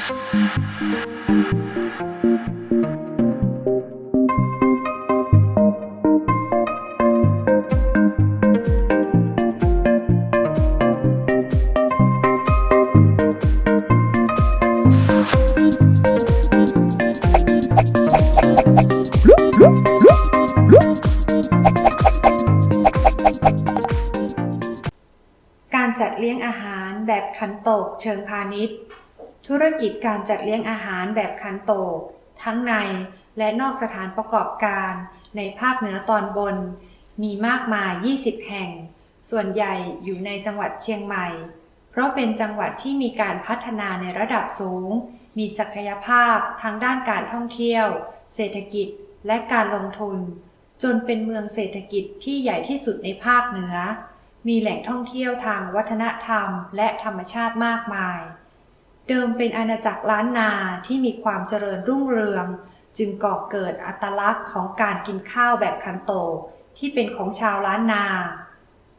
การจัดเลี้ยงอาหารแบบขันโตกเชิงพาณิชย์ ธุรกิจการจัดเลี้ยงอาหารแบบขันโตก ทั้งในและนอกสถานประกอบการในภาคเหนือตอนบน มีมากมาย 20 แห่ง ส่วนใหญ่อยู่ในจังหวัดเชียงใหม่ เพราะเป็นจังหวัดที่มีการพัฒนาในระดับสูง มีศักยภาพทางด้านการท่องเที่ยว เศรษฐกิจและการลงทุน จนเป็นเมืองเศรษฐกิจที่ใหญ่ที่สุดในภาคเหนือ มีแหล่งท่องเที่ยวทางวัฒนธรรมและธรรมชาติมากมาย เดิมเป็นอาณาจักรล้านนาที่มีความเจริญรุ่งเรือง จึงก่อเกิดอัตลักษณ์ของการกินข้าวแบบคันโตกที่เป็นของชาวล้านนา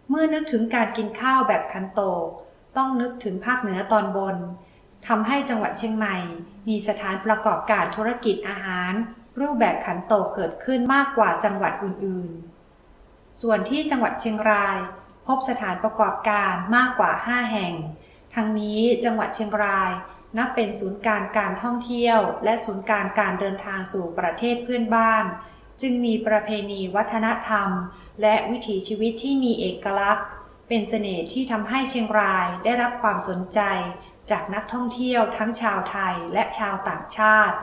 เมื่อนึกถึงการกินข้าวแบบคันโตกต้องนึกถึงภาคเหนือตอนบนทำให้จังหวัดเชียงใหม่ มีสถานประกอบการธุรกิจอาหาร รูปแบบขันโตกเกิดขึ้นมากกว่าจังหวัดอื่นๆ ส่วนที่จังหวัดเชียงราย พบสถานประกอบการมากกว่า 5 แห่ง ทั้งนี้จังหวัดเชียงรายนับเป็นศูนย์การการท่องเที่ยว และศูนย์การการเดินทางสู่ประเทศเพื่อนบ้าน จึงมีประเพณีวัฒนธรรม และวิถีชีวิตที่มีเอกลักษณ์ เป็นเสน่ห์ที่ทำให้เชียงรายได้รับความสนใจ จากนักท่องเที่ยวทั้งชาวไทยและชาวต่างชาติ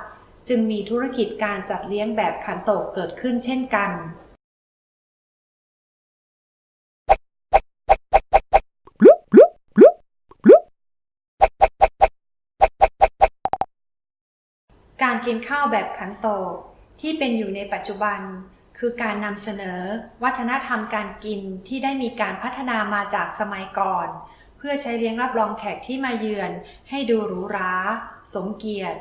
จึงมีธุรกิจการจัดเลี้ยงแบบขันโตกเกิดขึ้นเช่นกัน กินข้าวแบบขันโตกที่เป็นอยู่ในปัจจุบัน คือการนำเสนอวัฒนธรรมการกินที่ได้มีการพัฒนามาจากสมัยก่อน เพื่อใช้เลี้ยงรับรองแขกที่มาเยือน ให้ดูหรูหราสมเกียรติ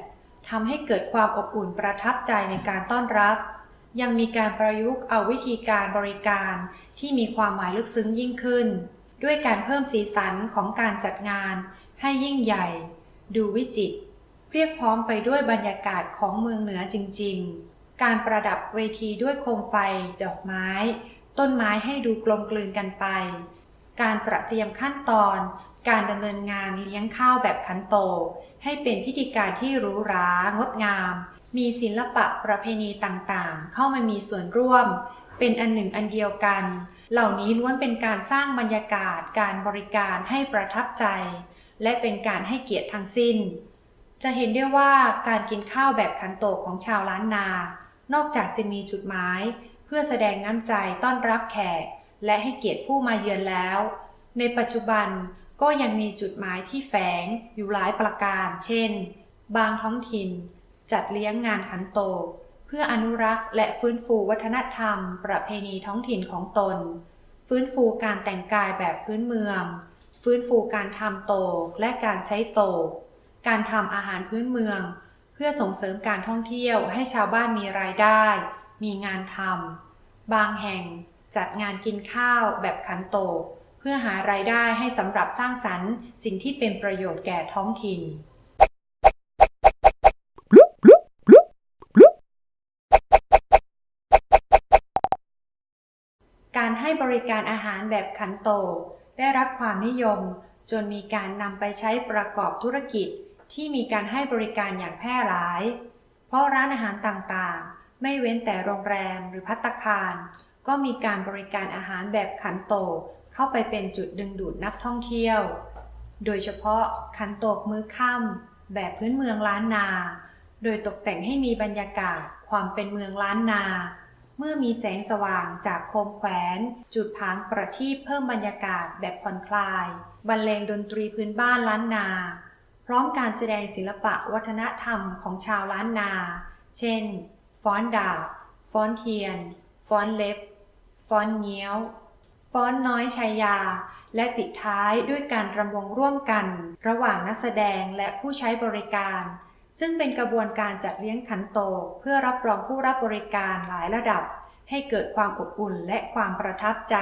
ทำให้เกิดความอบอุ่นประทับใจในการต้อนรับ ยังมีการประยุกต์เอาวิธีการบริการที่มีความหมายลึกซึ้งยิ่งขึ้น ด้วยการเพิ่มสีสันของการจัดงานให้ยิ่งใหญ่ ดูวิจิตร เรียกพร้อมไปด้วยบรรยากาศของเมืองเหนือจริง ๆ การประดับเวทีด้วยโคมไฟ ดอกไม้ ต้นไม้ให้ดูกลมกลืนกันไป การตระเตรียมขั้นตอน การดำเนินงานเลี้ยงข้าวแบบขันโตกให้เป็นพิธีการที่หรูหรางดงาม มีศิลปะประเพณีต่างๆ เข้ามามีส่วนร่วม เป็นอันหนึ่งอันเดียวกัน เหล่านี้ล้วนเป็นการสร้างบรรยากาศการบริการให้ประทับใจ และเป็นการให้เกียรติทั้งสิ้น จะเห็นได้ว่าการกินข้าวแบบขันโตกของชาวล้านนา นอกจากจะมีจุดหมาย เพื่อแสดงน้ำใจต้อนรับแขก และให้เกียรติผู้มาเยือนแล้ว ในปัจจุบันก็ยังมีจุดหมายที่แฝงอยู่หลายประการ เช่น บางท้องถิ่น จัดเลี้ยงงานขันโตก เพื่ออนุรักษ์และฟื้นฟูวัฒนธรรม ประเพณีท้องถิ่นของตน ฟื้นฟูการแต่งกายแบบพื้นเมือง ฟื้นฟูการทำโตกและการใช้โตก การทำอาหารพื้นเมือง เพื่อส่งเสริมการท่องเที่ยวให้ชาวบ้านมีรายได้ มีงานทำบางแห่งจัดงานกินข้าวแบบขันโตกเพื่อหารายได้ให้สำหรับสร้างสรรค์ สิ่งที่เป็นประโยชน์แก่ท้องถิ่นการให้บริการอาหารแบบขันโต ได้รับความนิยม จนมีการนำไปใช้ประกอบธุรกิจ ที่มีการให้บริการอย่างแพร่หลาย เพราะร้านอาหารต่างๆ ไม่เว้นแต่โรงแรมหรือพัตตาคาร ก็มีการบริการอาหารแบบขันโตกเข้าไปเป็นจุดดึงดูดนักท่องเที่ยว โดยเฉพาะขันโตกมื้อค่ำแบบพื้นเมืองล้านนา โดยตกแต่งให้มีบรรยากาศความเป็นเมืองล้านนา เมื่อมีแสงสว่างจากโคมแขวน จุดผางประทีปเพิ่มบรรยากาศแบบผ่อนคลาย บรรเลงดนตรีพื้นบ้านล้านนา พร้อมการแสดงศิลปะวัฒนธรรมของชาวล้านนา เช่น ฟ้อนดาบ ฟ้อนเทียน ฟ้อนเล็บ ฟ้อนเงี้ยว ฟ้อนน้อยชายา และปิดท้ายด้วยการรำวงร่วมกัน ระหว่างนักแสดงและผู้ใช้บริการ ซึ่งเป็นกระบวนการจัดเลี้ยงขันโต เพื่อรับรองผู้รับบริการหลายระดับ ให้เกิดความอบอุ่นและความประทับใจ